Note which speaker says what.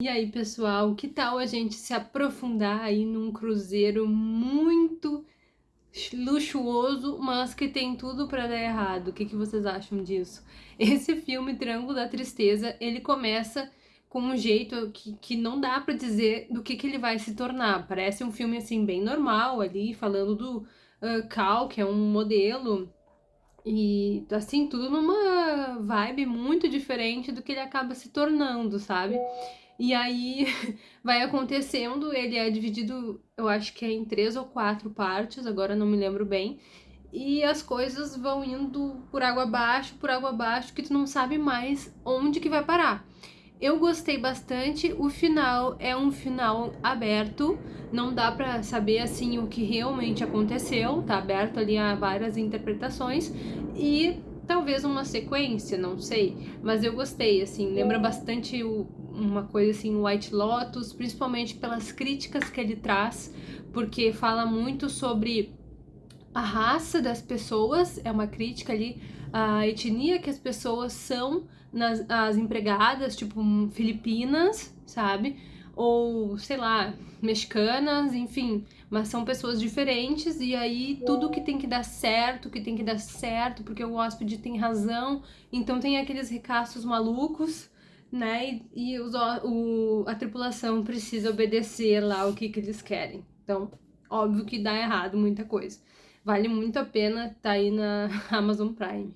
Speaker 1: E aí, pessoal, que tal a gente se aprofundar aí num cruzeiro muito luxuoso, mas que tem tudo para dar errado? O que, que vocês acham disso? Esse filme, Triângulo da Tristeza, ele começa com um jeito que, que não dá para dizer do que, que ele vai se tornar. Parece um filme, assim, bem normal ali, falando do uh, Cal, que é um modelo, e, assim, tudo numa vibe muito diferente do que ele acaba se tornando, sabe? E aí vai acontecendo, ele é dividido, eu acho que é em três ou quatro partes, agora não me lembro bem. E as coisas vão indo por água abaixo, por água abaixo, que tu não sabe mais onde que vai parar. Eu gostei bastante, o final é um final aberto, não dá pra saber assim o que realmente aconteceu, tá aberto ali a várias interpretações e talvez uma sequência, não sei, mas eu gostei, assim, lembra bastante o, uma coisa assim, White Lotus, principalmente pelas críticas que ele traz, porque fala muito sobre a raça das pessoas, é uma crítica ali, a etnia que as pessoas são, nas, as empregadas, tipo filipinas, sabe? Ou, sei lá, mexicanas, enfim, mas são pessoas diferentes e aí tudo que tem que dar certo, que tem que dar certo, porque o hóspede tem razão, então tem aqueles recastos malucos, né? E, e os, o, a tripulação precisa obedecer lá o que, que eles querem. Então, óbvio que dá errado muita coisa. Vale muito a pena tá aí na Amazon Prime.